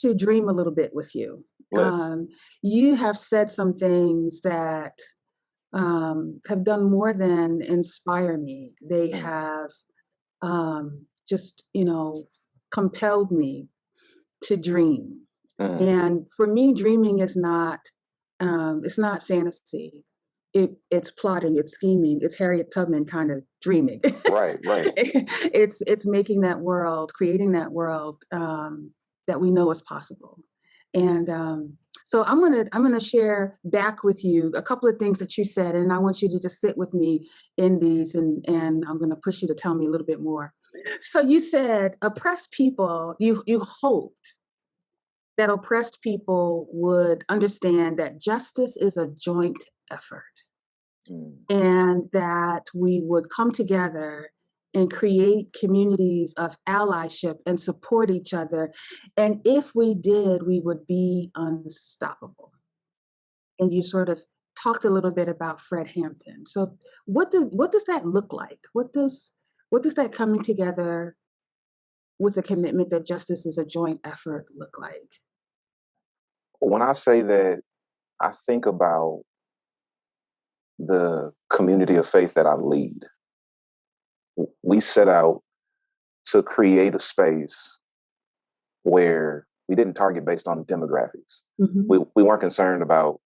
to dream a little bit with you. Um, you have said some things that um, have done more than inspire me. They Mm, have um, just, you know, compelled me to dream. mm, And for me, dreaming is not um, it's not fantasy. It it's plotting, it's scheming, it's Harriet Tubman kind of dreaming. right, right. it's it's making that world, creating that world um, that we know is possible. And um, so I'm gonna I'm gonna share back with you a couple of things that you said, and I want you to just sit with me in these, and and I'm gonna push you to tell me a little bit more. So you said oppressed people. You you hoped that oppressed people would understand that justice is a joint effort Mm, and that we would come together and create communities of allyship and support each other. And if we did, we would be unstoppable. And you sort of talked a little bit about Fred Hampton. So what does what does that look like? What does what does that coming together with the commitment that justice is a joint effort look like? When I say that, I think about the community of faith that I lead. We set out to create a space where we didn't target based on demographics. Mhm. We, we weren't concerned about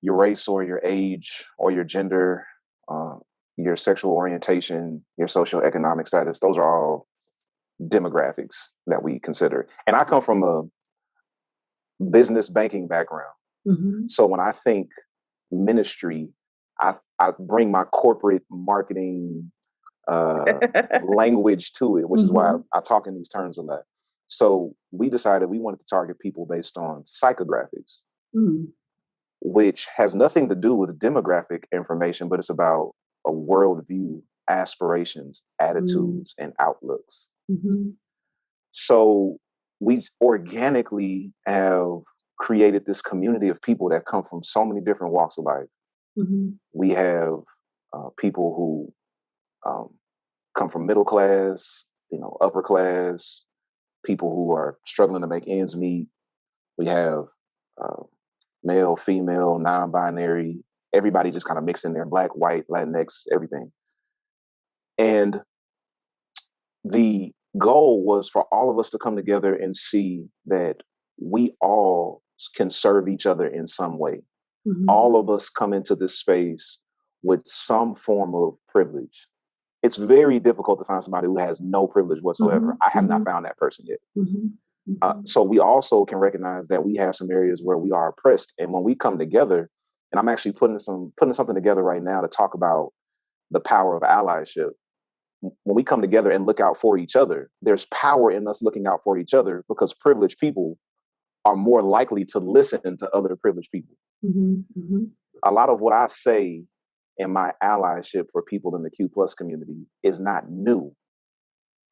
your race or your age or your gender, uh, your sexual orientation, your socioeconomic status. Those are all demographics that we consider. And I come from a business banking background. Mhm. So when I think ministry, I, I bring my corporate marketing uh, language to it, which is why Mhm. I, I talk in these terms a lot. So we decided we wanted to target people based on psychographics, Mm. which has nothing to do with demographic information, but it's about a worldview, aspirations, Mm. attitudes, and outlooks. Mhm. So we organically have created this community of people that come from so many different walks of life. Mhm. We have uh, people who um, come from middle class, you know, upper class, people who are struggling to make ends meet. We have uh, male, female, non-binary, everybody just kind of mixing in there, black, white, Latinx, everything. And the goal was for all of us to come together and see that we all can serve each other in some way. Mhm. All of us come into this space with some form of privilege. It's very difficult to find somebody who has no privilege whatsoever. Mhm. I have not Mhm. found that person yet. Mhm. Uh, Mhm. so we also can recognize that we have some areas where we are oppressed, and when we come together, and I'm actually putting some putting something together right now to talk about the power of allyship. When we come together and look out for each other, there's power in us looking out for each other because privileged people are more likely to listen to other privileged people. Mhm. Mhm. A lot of what I say in my allyship for people in the Q plus community is not new.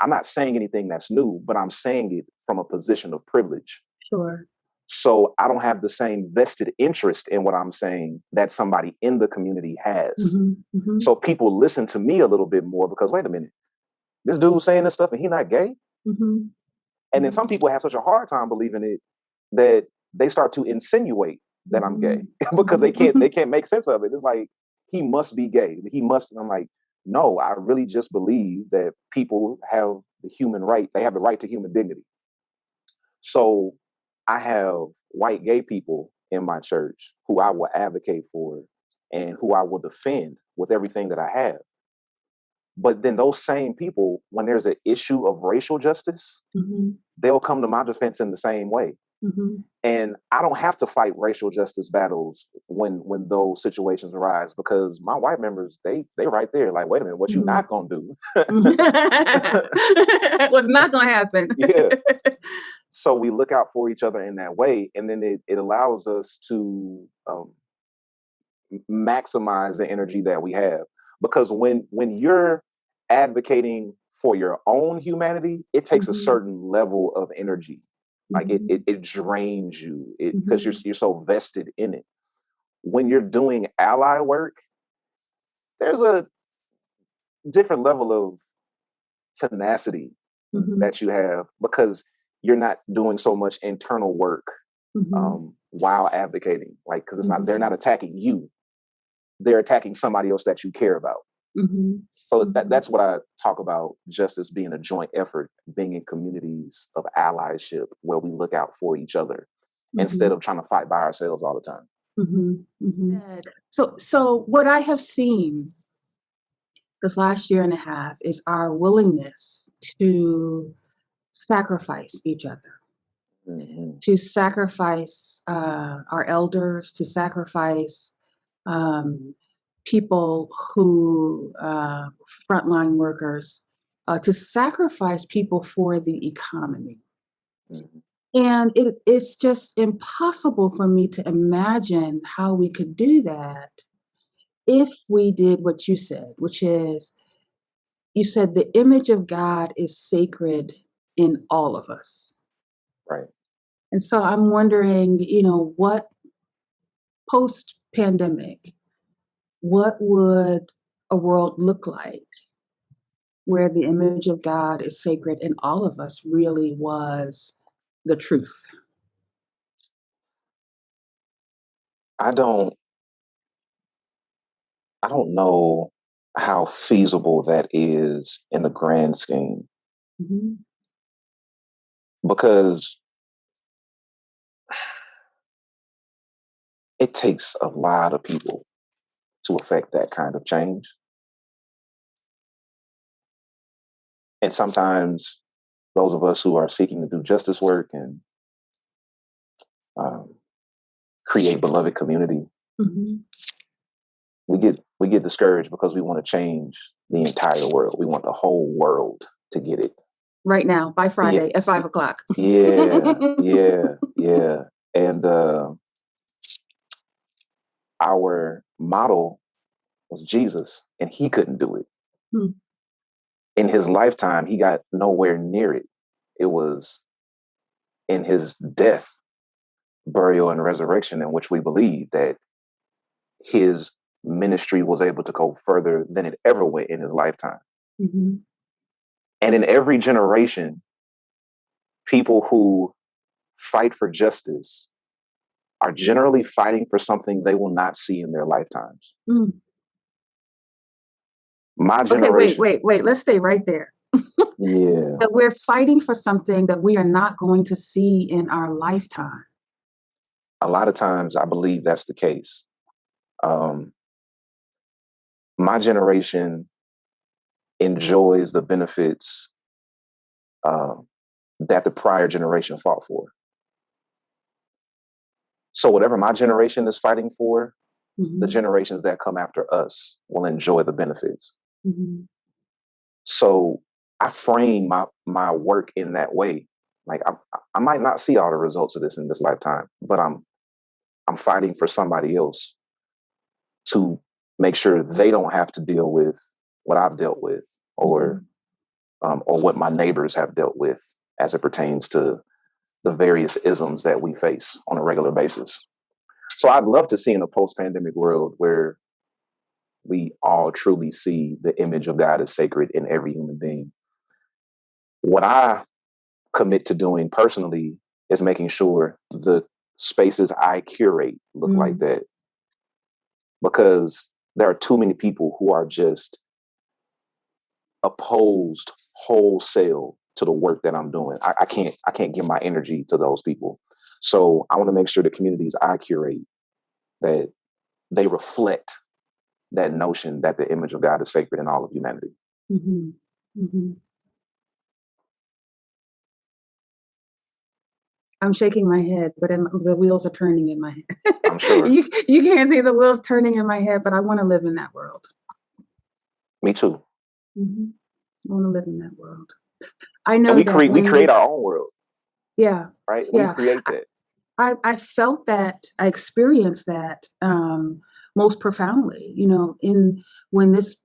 I'm not saying anything that's new, but I'm saying it from a position of privilege. Sure. So I don't have the same vested interest in what I'm saying that somebody in the community has. Mhm. Mhm. So people listen to me a little bit more because wait a minute, this dude's saying this stuff and he's not gay. Mhm. And then Mhm. some people have such a hard time believing it that they start to insinuate that I'm gay Mhm. because they can't they can't make sense of it. It's like he must be gay. He must. And I'm like, no, I really just believe that people have the human right. They have the right to human dignity. So I have white gay people in my church who I will advocate for and who I will defend with everything that I have. But then those same people, when there's an issue of racial justice, Mhm. they'll come to my defense in the same way. Mhm. And I don't have to fight racial justice battles when when those situations arise because my white members, they they right there, like, wait a minute, what you Mhm. not gonna do? What's not gonna happen? Yeah. so we look out for each other in that way and then it, it allows us to um, maximize the energy that we have because when when you're advocating for your own humanity it takes a Mhm. certain level of energy like it Mhm. it, it drains you because you're Mhm. you're so vested in it when you're doing ally work there's a different level of tenacity Mhm. that you have because you're not doing so much internal work Mhm. um, while advocating, like because it's not they're Mhm. not attacking you, they're attacking somebody else that you care about. Mhm. So that that's what I talk about justice being a joint effort, being in communities of allyship where we look out for each other instead Mhm. of trying to fight by ourselves all the time. Mhm. Mhm. So, so what I have seen this last year and a half is our willingness to sacrifice each other, Mhm. to sacrifice uh, our elders, to sacrifice um, people who uh, frontline workers, uh, to sacrifice people for the economy. Mhm. And it, it's just impossible for me to imagine how we could do that if we did what you said, which is you said the image of God is sacred in all of us. Right. And so I'm wondering, you know, what post pandemic, what would a world look like where the image of God is sacred in all of us really was the truth? I don't I don't know how feasible that is in the grand scheme Mhm. because it takes a lot of people to affect that kind of change. And sometimes those of us who are seeking to do justice work and um, create beloved community, Mhm. we get we get discouraged because we want to change the entire world. We want the whole world to get it. Right now, by Yeah, Friday at five o'clock. yeah, yeah, yeah. And uh, our model was Jesus, and he couldn't do it. Hmm. In his lifetime, he got nowhere near it. It was in his death, burial, and resurrection in which we believe that his ministry was able to go further than it ever went in his lifetime. Mhm. And in every generation, people who fight for justice are generally fighting for something they will not see in their lifetimes. Mm. My Okay, wait, generation, wait, wait. Let's stay right there. yeah, That we're fighting for something that we are not going to see in our lifetime. a lot of times I believe that's the case. Um, my generation enjoys the benefits uh, that the prior generation fought for. So, whatever my generation is fighting for, the Mhm. generations that come after us will enjoy the benefits. Mhm. So, I frame my my work in that way. Like I, I might not see all the results of this in this lifetime, but I'm I'm fighting for somebody else to make sure they don't have to deal with what I've dealt with or um, or what my neighbors have dealt with as it pertains to the various isms that we face on a regular basis. So I'd love to see in a post-pandemic world where we all truly see the image of God as sacred in every human being. What I commit to doing personally is making sure the spaces I curate look like Mm. that. Because there are too many people who are just opposed wholesale to the work that I'm doing. I, I can't I can't give my energy to those people. So I want to make sure the communities I curate that they reflect that notion that the image of God is sacred in all of humanity. Mhm. Mhm. I'm shaking my head, but in, the wheels are turning in my head. I'm sure. you you can't see the wheels turning in my head, but I want to live in that world. Me too. Mhm. I want to live in that world. I know And we create we create our own world, yeah, right? We yeah. create that. I, I felt that, I experienced that um, most profoundly, you know, in when this,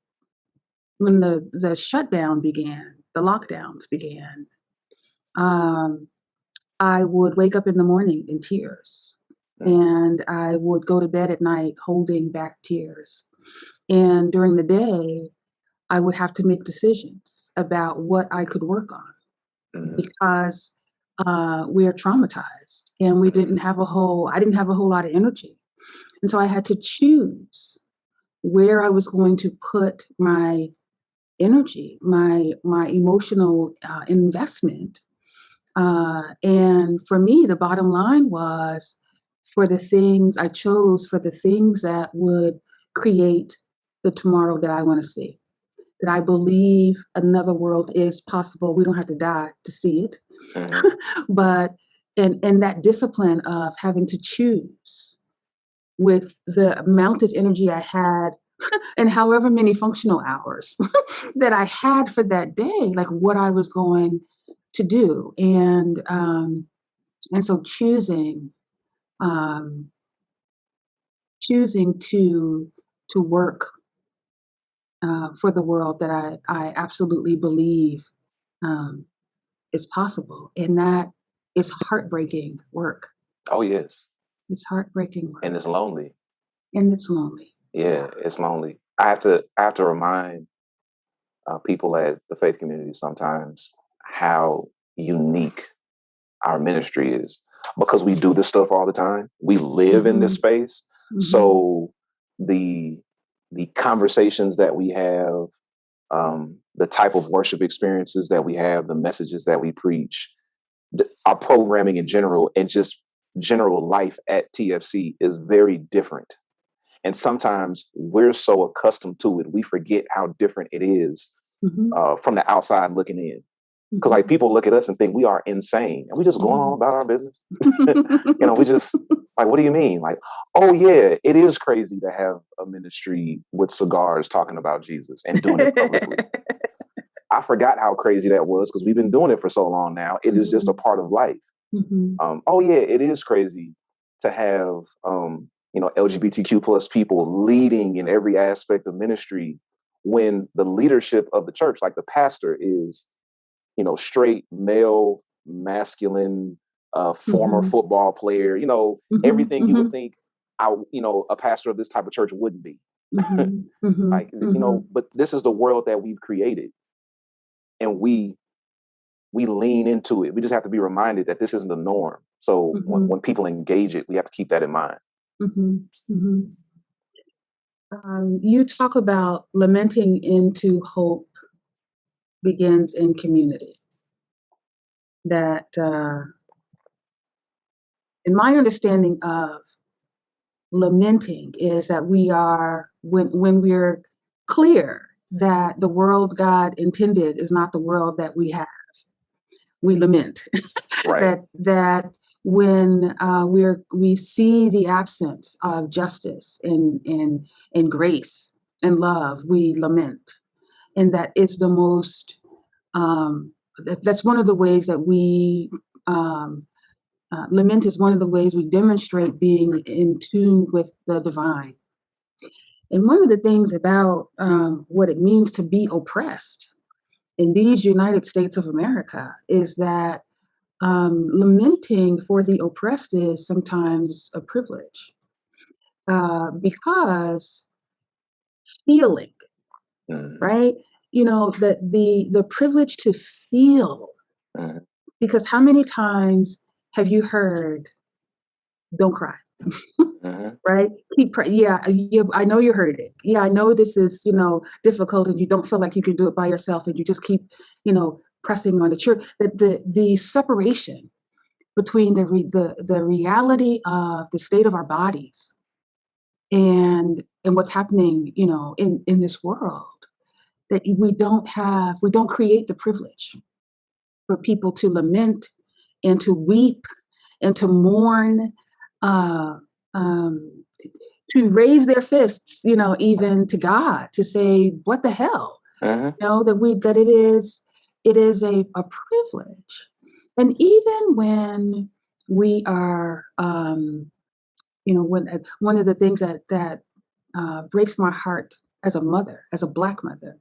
when the, the shutdown began, the lockdowns began, um, I would wake up in the morning in tears Mm. and I would go to bed at night holding back tears. And during the day, I would have to make decisions about what I could work on Mhm. because uh, we're traumatized and we didn't have a whole, I didn't have a whole lot of energy. And so I had to choose where I was going to put my energy, my, my emotional uh, investment. Uh, and for me, the bottom line was for the things I chose, for the things that would create the tomorrow that I want to see. That I believe another world is possible. We don't have to die to see it Mhm. but and and that discipline of having to choose with the amount of energy I had and however many functional hours that I had for that day, like what I was going to do. And um and so choosing um choosing to to work uh, for the world that I, I absolutely believe um, is possible. And that is heartbreaking work. Oh yes, It's heartbreaking work. and it's lonely. and it's lonely. Yeah, it's lonely. I have to I have to remind uh, people at the faith community sometimes how unique our ministry is because we do this stuff all the time. We live in this Mhm. space, Mhm. so the the conversations that we have, um, the type of worship experiences that we have, the messages that we preach, th- our programming in general, and just general life at TFC is very different. And sometimes we're so accustomed to it, we forget how different it is Mhm. uh, from the outside looking in. Because like people look at us and think we are insane, and we just going on about our business. You know, we just like, what do you mean? Like, oh yeah, it is crazy to have a ministry with cigars talking about Jesus and doing it publicly. I forgot how crazy that was because we've been doing it for so long now. It is just a part of life. Mhm. Um, oh yeah, it is crazy to have um, you know LGBTQ plus people leading in every aspect of ministry when the leadership of the church, like the pastor, is you know straight male, masculine, uh, former Mhm. football player. You know Mhm. everything you would Mhm. think. I, you know, a pastor of this type of church wouldn't be Mhm. Mhm. like, you know. But this is the world that we've created, and we we lean into it. We just have to be reminded that this isn't the norm. So when, Mhm. when people engage it, we have to keep that in mind. Mhm. Mhm. Um, you talk about lamenting into hope begins in community. That, uh, in my understanding of lamenting is that we are when when we're clear that the world God intended is not the world that we have, we lament. Right. that that when uh, we're we see the absence of justice and and and grace and love, we lament, and that is the most. Um, that, that's one of the ways that we um, uh, lament is one of the ways we demonstrate being in tune with the divine. And one of the things about um, what it means to be oppressed in these United States of America is that um, lamenting for the oppressed is sometimes a privilege uh, because feeling, Mhm, right? You know, the the the privilege to feel. mhm, Because how many times have you heard, "Don't cry"? mhm, right? Keep pray. Yeah, you, I know you heard it. Yeah, I know this is you know difficult, and you don't feel like you can do it by yourself, and you just keep you know pressing on the You're, the the the separation between the re, the the reality of the state of our bodies and and what's happening, you know, in in this world that we don't have, we don't create the privilege for people to lament and to weep and to mourn. Uh, um, to raise their fists, you know, even to God, to say, "What the hell?" mhm, You know that we that it is it is a a privilege, and even when we are, um, you know, when one of the things that that uh, breaks my heart as a mother, as a black mother,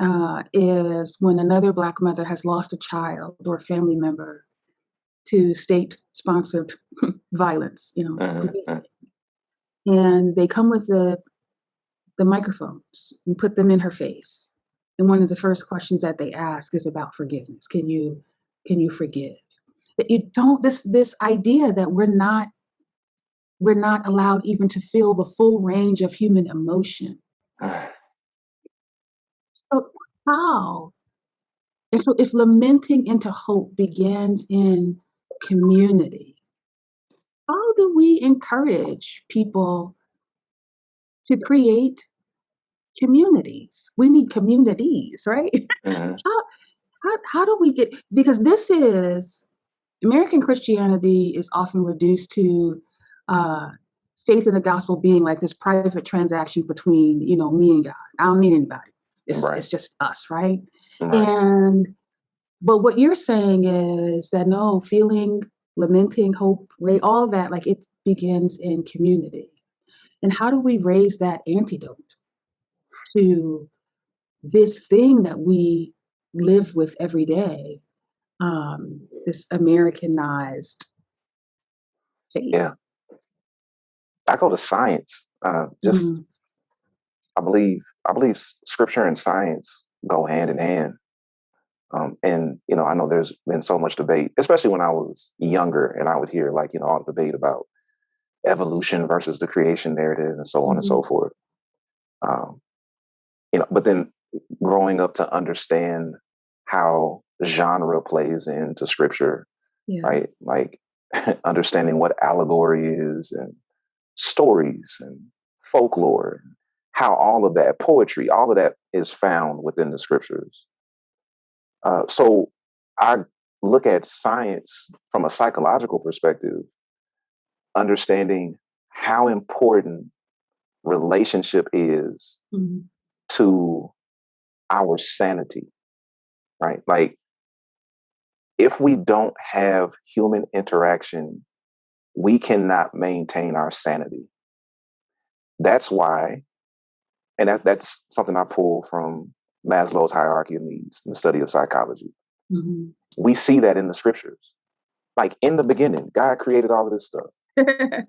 uh, is when another black mother has lost a child or a family member to state-sponsored violence, you know, mhm, policing, mhm. and they come with the the microphones and put them in her face. And one of the first questions that they ask is about forgiveness. Can you can you forgive? that you don't this this idea that we're not we're not allowed even to feel the full range of human emotion. So how? And so if lamenting into hope begins in community, how do we encourage people to create communities? We need communities, right? Mhm. How how how do we get because this is American Christianity is often reduced to uh, faith in the gospel being like this private transaction between you know me and God. I don't need anybody. It's Right. it's just us, right? Right. And but what you're saying is that no, feeling, lamenting, hope, all that, like it begins in community. And how do we raise that antidote to this thing that we live with every day, um, this Americanized faith? Yeah. I go to science. Uh, just Mhm. I believe I believe scripture and science go hand in hand. Um, and you know, I know there's been so much debate, especially when I was younger, and I would hear like you know all the debate about evolution versus the creation narrative, and so on and so forth. Um, you know, but then growing up to understand how genre plays into scripture, Yeah. right? Like understanding what allegory is and stories and folklore, how all of that poetry, all of that is found within the scriptures. Uh, so I look at science from a psychological perspective, understanding how important relationship is Mhm. to our sanity, right? Like, if we don't have human interaction, we cannot maintain our sanity. That's why, and that, that's something I pull from Maslow's hierarchy of needs in the study of psychology. Mhm. We see that in the scriptures. Like in the beginning, God created all of this stuff.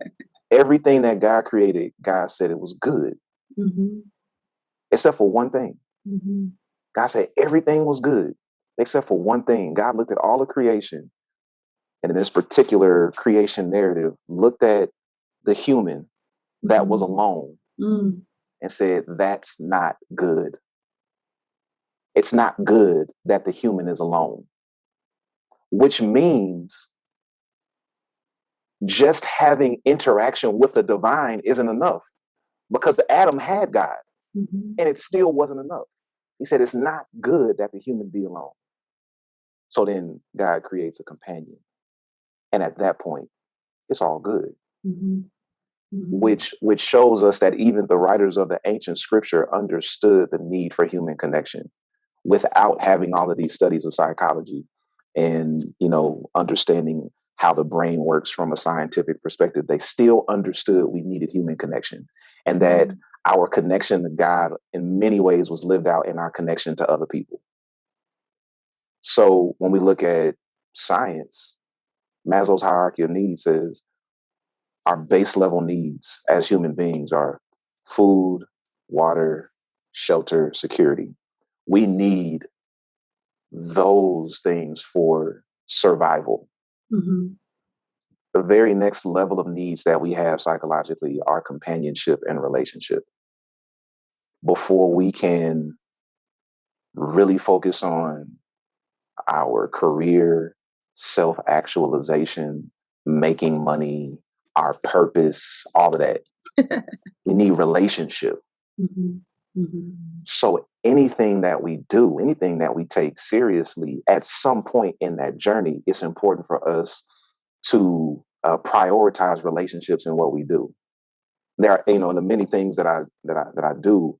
Everything that God created, God said it was good, Mhm. except for one thing. Mhm. God said everything was good except for one thing. God looked at all of creation, and in this particular creation narrative, looked at the human that was Mhm. alone Mm. And said, That's not good. It's not good that the human is alone, which means just having interaction with the divine isn't enough because the Adam had God Mhm. and it still wasn't enough. He said, It's not good that the human be alone. So then God creates a companion. And at that point, it's all good. Mhm. Mhm. which which shows us that even the writers of the ancient scripture understood the need for human connection without having all of these studies of psychology and you know understanding how the brain works from a scientific perspective they still understood we needed human connection and that Mhm. our connection to god in many ways was lived out in our connection to other people so when we look at science maslow's hierarchy of needs says our base level needs as human beings are food, water, shelter, security. We need those things for survival. Mhm. The very next level of needs that we have psychologically are companionship and relationship. Before we can really focus on our career, self actualization, making money, our purpose, all of that, we need relationship. Mhm. Mhm. So anything that we do, anything that we take seriously, at some point in that journey, it's important for us to uh, prioritize relationships in what we do. There are, you know, the many things that I that I that I do.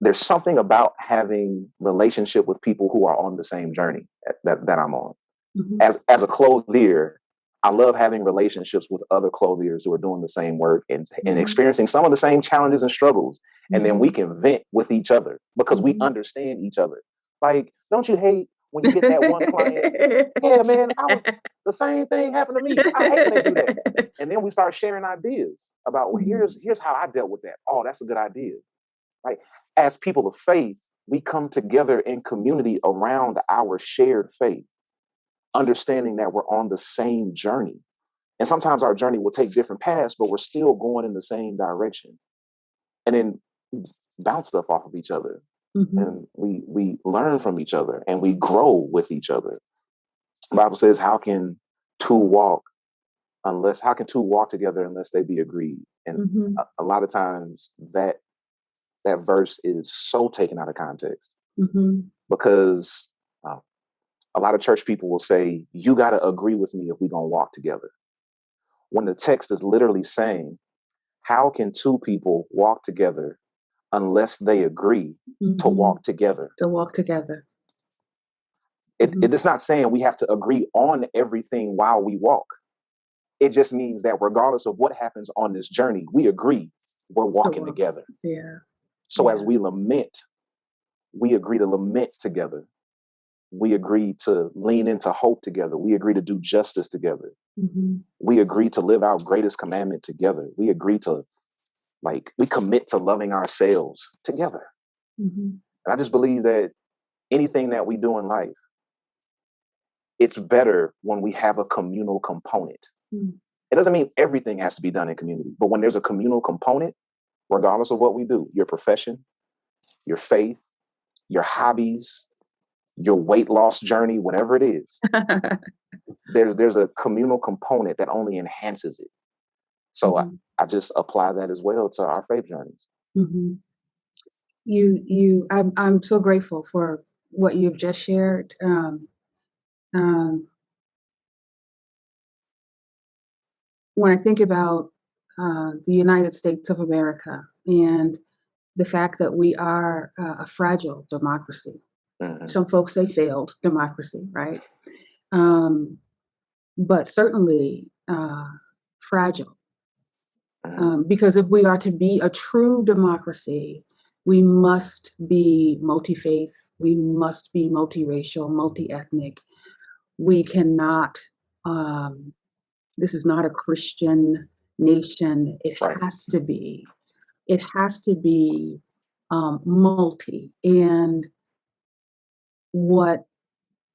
There's something about having relationship with people who are on the same journey that, that I'm on. Mhm. As as a clothier, I love having relationships with other clothiers who are doing the same work and, and Mhm. experiencing some of the same challenges and struggles and then we Mhm. can vent with each other because we Mhm. understand each other. Like, don't you hate when you get that one client? Yeah, man, I was the same thing happened to me. I hate when they do that. And then we start sharing ideas about well, Mhm. here's here's how I dealt with that. Oh, that's a good idea. Right? As people of faith, we come together in community around our shared faith, understanding that we're on the same journey. And sometimes our journey will take different paths, but we're still going in the same direction. And then bounce stuff off of each other. Mhm. And we we learn from each other and we grow with each other. The Bible says, How can two walk unless how can two walk together unless they be agreed? And Mhm. a, a lot of times that that verse is so taken out of context Mhm. because uh, a lot of church people will say, You got to agree with me if we're going to walk together. When the text is literally saying, How can two people walk together unless they agree to Mhm. walk together? To walk together. It, Mhm. it is not saying we have to agree on everything while we walk. It just means that regardless of what happens on this journey, we agree we're walking walk. together. Yeah. So as we lament, we agree to lament together. We agree to lean into hope together. We agree to do justice together. Mhm. We agree to live our greatest commandment together. We agree to, like, we commit to loving ourselves together. Mhm. And I just believe that anything that we do in life, it's better when we have a communal component. Mm. It doesn't mean everything has to be done in community, but when there's a communal component, regardless of what we do, your profession, your faith, your hobbies, your weight loss journey, whatever it is, there's there's a communal component that only enhances it. So Mhm. I, I just apply that as well to our faith journeys. Mhm. You, you, I'm, I'm so grateful for what you've just shared. Um, um, when I think about uh, the United States of America and the fact that we are uh, a fragile democracy, Mhm. some folks say failed democracy, right? Um, but certainly uh, fragile. Mhm. Um, because if we are to be a true democracy, we must be multi faith, we must be multiracial, multi ethnic. We cannot, um, this is not a Christian nation. It Right. has to be, it has to be um, multi. And what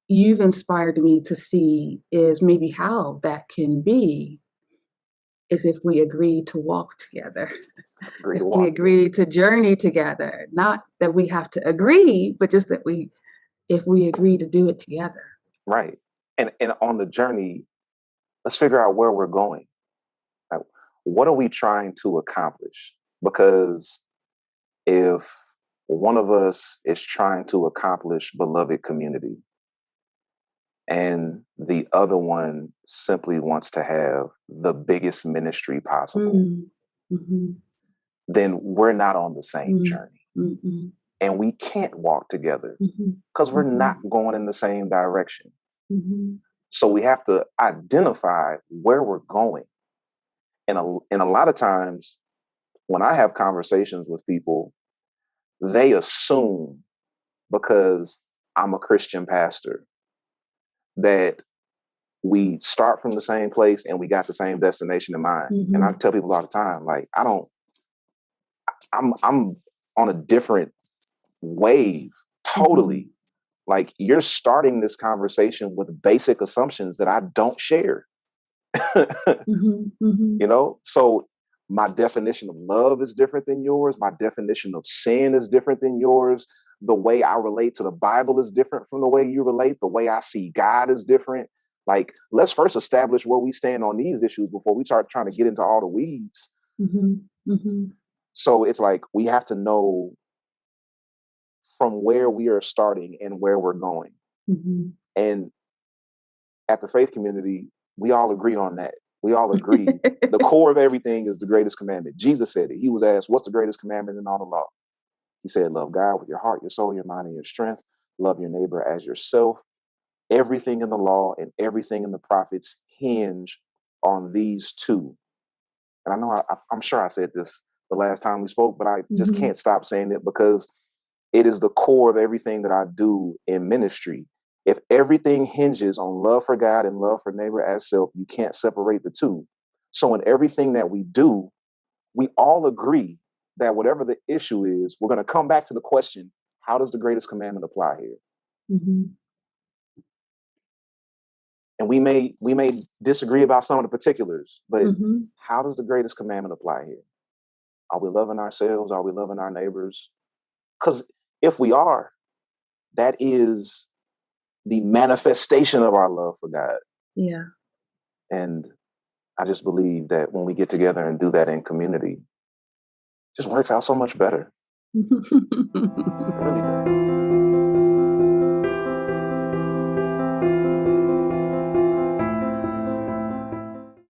you've inspired me to see is maybe how that can be is if we agree to walk together. Agree if to we agree to journey together not that we have to agree but just that we if we agree to do it together Right. And and on the journey, let's figure out where we're going. Like, what are we trying to accomplish? Because if one of us is trying to accomplish beloved community and the other one simply wants to have the biggest ministry possible, Mm, mhm, then we're not on the same Mm. journey. mhm, And we can't walk together because we're Mhm. not going in the same direction. So we have to identify where we're going. And a, and a lot of times when I have conversations with people, they assume because I'm a Christian pastor that we start from the same place and we got the same destination in mind. And I tell people all the time, like, I don't, I'm, I'm on a different wave totally. Like you're starting this conversation with basic assumptions that I don't share. mhm, mhm, you know so my definition of love is different than yours. My definition of sin is different than yours. The way i relate to the bible is different from the way you relate. The way i see god is different. Like let's first establish where we stand on these issues before we start trying to get into all the weeds. Mhm, mhm, so it's like we have to know from where we are starting and where we're going. Mhm. and at the faith community we all agree on that we all agree the core of everything is the greatest commandment. Jesus said it. He was asked, What's the greatest commandment in all the law? He said, Love God with your heart, your soul, your mind, and your strength. Love your neighbor as yourself. Everything in the law and everything in the prophets hinge on these two. And I know I, I'm sure I said this the last time we spoke, but I just Mhm. can't stop saying it because it is the core of everything that I do in ministry. If everything hinges on love for God and love for neighbor as self, you can't separate the two. So, in everything that we do, we all agree that whatever the issue is, we're going to come back to the question how does the greatest commandment apply here? Mhm. and we may we may disagree about some of the particulars, but Mhm. how does the greatest commandment apply here? Are we loving ourselves? Are we loving our neighbors? Because if we are, that is the manifestation of our love for God. Yeah. And I just believe that when we get together and do that in community, it just works out so much better. Really.